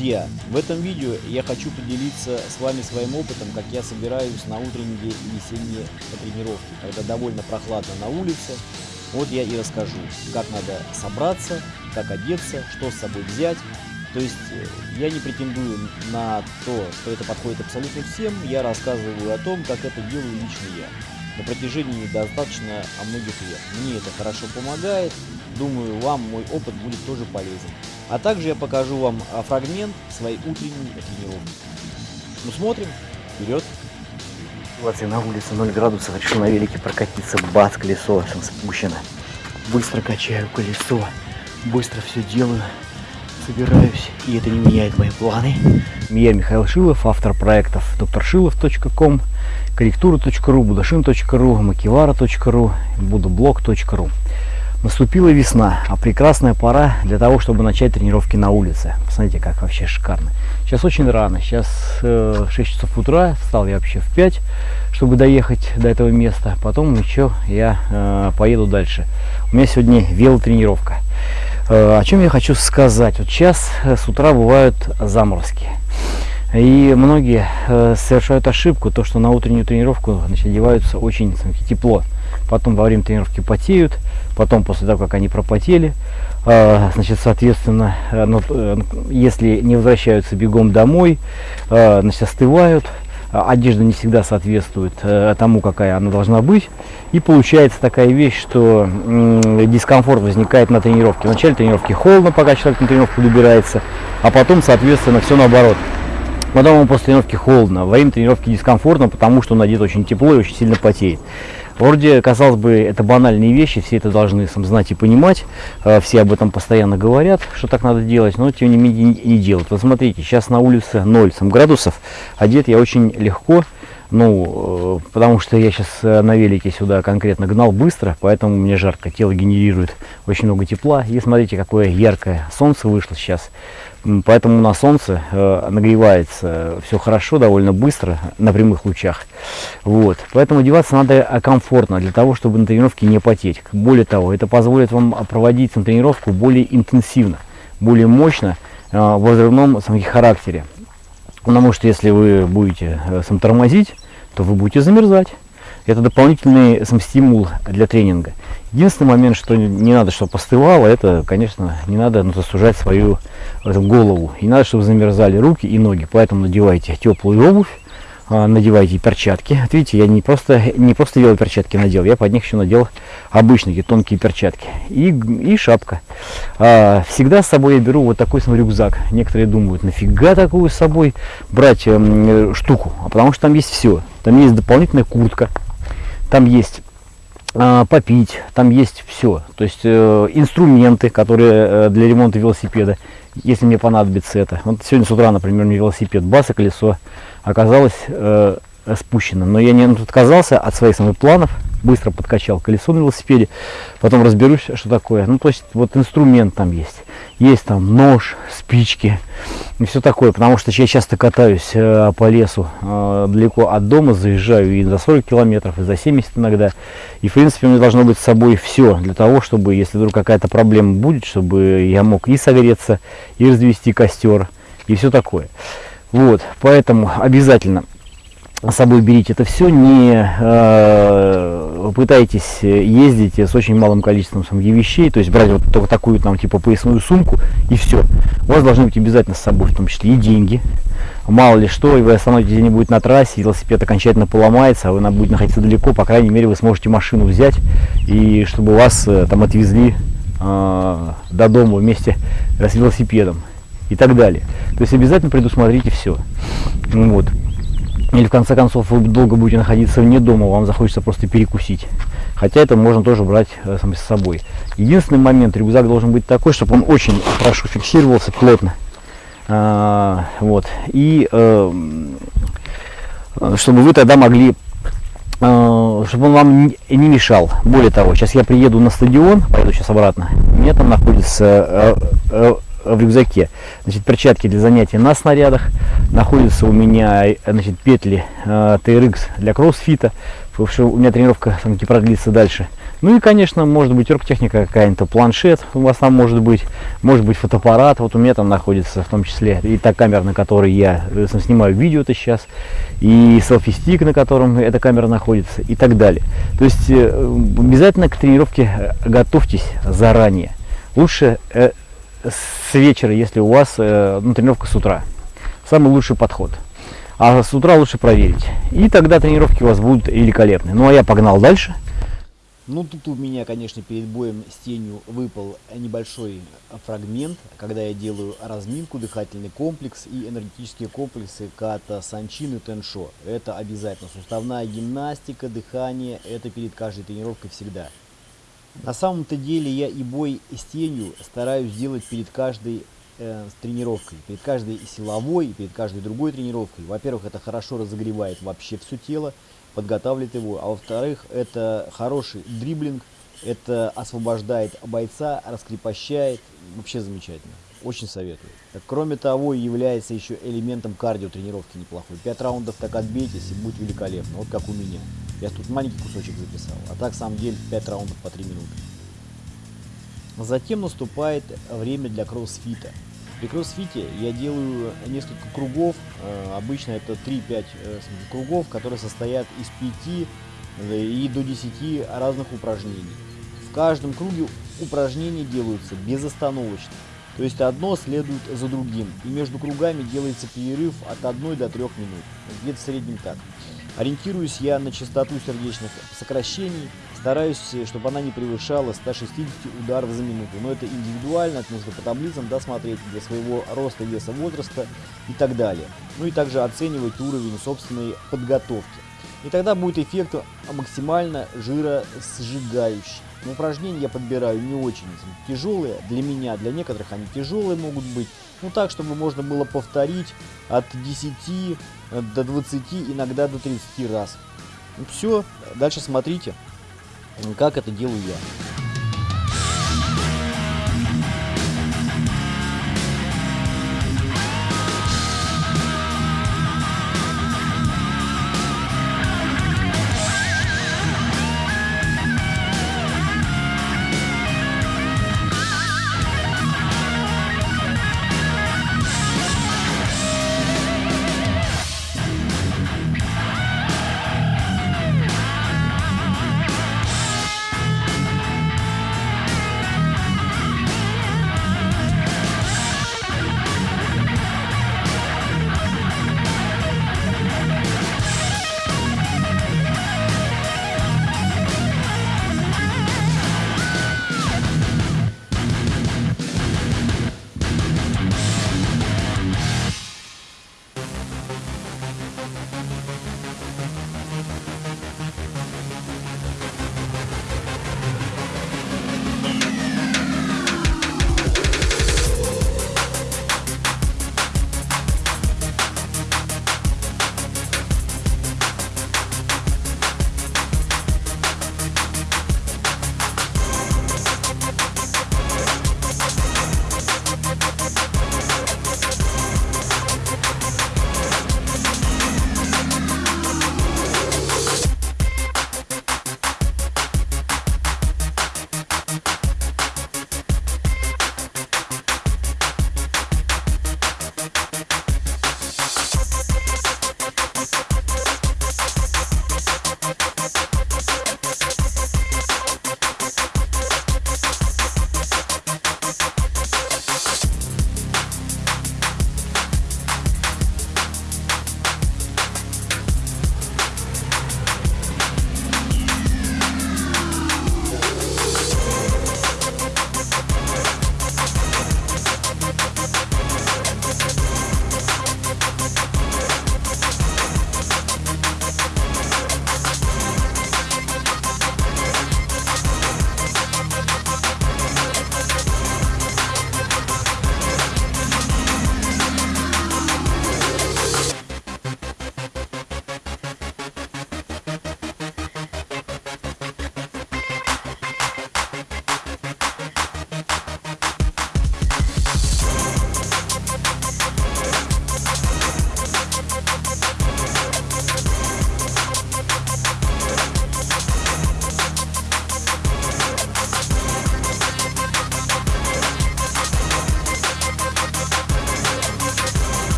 Друзья, в этом видео я хочу поделиться с вами своим опытом, как я собираюсь на утренние и весенние тренировки, когда довольно прохладно на улице. Вот я и расскажу, как надо собраться, как одеться, что с собой взять. То есть э, я не претендую на то, что это подходит абсолютно всем, я рассказываю о том, как это делаю лично я. На протяжении достаточно о многих лет. Мне это хорошо помогает, думаю, вам мой опыт будет тоже полезен. А также я покажу вам а, фрагмент своей утренней тренировки. Ну смотрим, вперед! Ситуация на улице 0 градусов, решил на велике прокатиться, бац, колесо спущено. Быстро качаю колесо, быстро все делаю, собираюсь, и это не меняет мои планы. Я Михаил Шилов, автор проектов докторшилов.ком, корректура.ру, будашин.ру, макивара.ру, будублог.ру. Наступила весна, а прекрасная пора для того, чтобы начать тренировки на улице. Посмотрите, как вообще шикарно. Сейчас очень рано, сейчас э, 6 часов утра, встал я вообще в 5, чтобы доехать до этого места. Потом еще я э, поеду дальше. У меня сегодня велотренировка. Э, о чем я хочу сказать? Вот сейчас э, с утра бывают заморозки. И многие э, совершают ошибку, то что на утреннюю тренировку значит, одеваются очень тепло. Потом во время тренировки потеют, потом после того, как они пропотели, э, значит, соответственно, э, ну, э, если не возвращаются бегом домой, э, значит, остывают, одежда не всегда соответствует э, тому, какая она должна быть. И получается такая вещь, что дискомфорт возникает на тренировке. В начале тренировки холодно, пока человек на тренировку добирается, а потом, соответственно, все наоборот. Потом ему после тренировки холодно, во время тренировки дискомфортно, потому что он одет очень тепло и очень сильно потеет. Вроде, казалось бы, это банальные вещи, все это должны сам знать и понимать, э, все об этом постоянно говорят, что так надо делать, но тем не менее не делают. Вот смотрите, сейчас на улице 0 градусов, одет я очень легко, ну, э, потому что я сейчас э, на велике сюда конкретно гнал быстро, поэтому мне жарко, тело генерирует очень много тепла. И смотрите, какое яркое солнце вышло сейчас. Поэтому на солнце э, нагревается все хорошо, довольно быстро, на прямых лучах. Вот. Поэтому одеваться надо комфортно, для того, чтобы на тренировке не потеть. Более того, это позволит вам проводить на тренировку более интенсивно, более мощно, в взрывном характере. Потому что если вы будете э, сам тормозить, то вы будете замерзать. Это дополнительный сам стимул для тренинга. Единственный момент, что не надо, чтобы остывало, это, конечно, не надо ну, засужать свою эту, голову. И не надо, чтобы замерзали руки и ноги. Поэтому надевайте теплую обувь, а, надевайте перчатки. Вот видите, я не просто, не просто велоперчатки надел, я под них еще надел обычные тонкие перчатки. И, и шапка. А, всегда с собой я беру вот такой свой рюкзак. Некоторые думают, нафига такую с собой брать э, штуку? А потому что там есть все. Там есть дополнительная куртка, там есть попить, там есть все. То есть э, инструменты, которые э, для ремонта велосипеда, если мне понадобится это. Вот сегодня с утра, например, мне велосипед баса колесо оказалось э, спущено. Но я не отказался от своих самых планов, быстро подкачал колесо на велосипеде, потом разберусь, что такое. Ну, то есть вот инструмент там есть. Есть там нож, спички и все такое, потому что я часто катаюсь э, по лесу э, далеко от дома, заезжаю и за 40 километров, и за 70 иногда. И, в принципе, у меня должно быть с собой все для того, чтобы, если вдруг какая-то проблема будет, чтобы я мог и согреться, и развести костер, и все такое. Вот, поэтому обязательно с собой берите это все, не э, пытайтесь ездить с очень малым количеством самих вещей, то есть брать вот только такую там типа поясную сумку и все. У вас должны быть обязательно с собой, в том числе и деньги. Мало ли что, и вы остановитесь где-нибудь на трассе, велосипед окончательно поломается, а вы будете находиться далеко, по крайней мере вы сможете машину взять, и чтобы вас э, там отвезли э, до дома вместе с велосипедом и так далее. То есть обязательно предусмотрите все. Ну вот. Или в конце концов вы долго будете находиться вне дома, вам захочется просто перекусить. Хотя это можно тоже брать э, с собой. Единственный момент, рюкзак должен быть такой, чтобы он очень хорошо фиксировался плотно. А, вот. И э, чтобы вы тогда могли э, чтобы он вам не мешал. Более того, сейчас я приеду на стадион, поеду сейчас обратно. У меня там находится э, э, в рюкзаке. Значит, перчатки для занятий на снарядах. Находятся у меня значит, петли э, TRX для кроссфита. Потому что у меня тренировка все продлится дальше. Ну и, конечно, может быть оргтехника какая-то, планшет у вас там может быть, может быть фотоаппарат, вот у меня там находится в том числе, и та камера, на которой я снимаю видео-то сейчас, и селфи-стик, на котором эта камера находится, и так далее. То есть э, обязательно к тренировке готовьтесь заранее. Лучше э, с вечера, если у вас э, ну, тренировка с утра. Самый лучший подход. А с утра лучше проверить. И тогда тренировки у вас будут великолепны. Ну а я погнал дальше. Ну, тут у меня, конечно, перед боем с тенью выпал небольшой фрагмент, когда я делаю разминку, дыхательный комплекс и энергетические комплексы ката, санчин и теншо. Это обязательно. Суставная гимнастика, дыхание, это перед каждой тренировкой всегда. На самом-то деле я и бой с тенью стараюсь делать перед каждой э, тренировкой, перед каждой силовой и перед каждой другой тренировкой. Во-первых, это хорошо разогревает вообще все тело подготавливает его. А во-вторых, это хороший дриблинг, это освобождает бойца, раскрепощает. Вообще замечательно. Очень советую. Кроме того, является еще элементом кардио тренировки неплохой. Пять раундов так отбейтесь и будет великолепно. Вот как у меня. Я тут маленький кусочек записал. А так, самом деле, 5 раундов по 3 минуты. Затем наступает время для кроссфита. При кроссфите я делаю несколько кругов, э, обычно это 3-5 э, кругов, которые состоят из 5 э, и до 10 разных упражнений. В каждом круге упражнения делаются безостановочно, то есть одно следует за другим, и между кругами делается перерыв от 1 до 3 минут, где-то в среднем так. Ориентируюсь я на частоту сердечных сокращений, стараюсь, чтобы она не превышала 160 ударов за минуту. Но это индивидуально, это нужно по таблицам досмотреть для своего роста, веса, возраста и так далее. Ну и также оценивать уровень собственной подготовки. И тогда будет эффект максимально жиросжигающий. Но упражнения я подбираю не очень тяжелые для меня, для некоторых они тяжелые могут быть. Ну так, чтобы можно было повторить от 10 до 20, иногда до 30 раз. Ну, все, дальше смотрите, как это делаю я.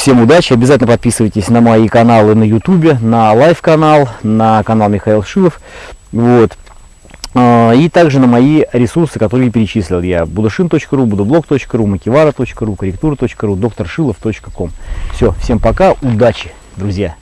Всем удачи, обязательно подписывайтесь на мои каналы на ютубе, на live-канал, на канал Михаил Шилов. Вот. А, И также на мои ресурсы, которые перечислил я. будушин.ру, будублог.ру, макивара.ру, корректура.ру, докторшилов.ком. Все, всем пока, удачи, друзья!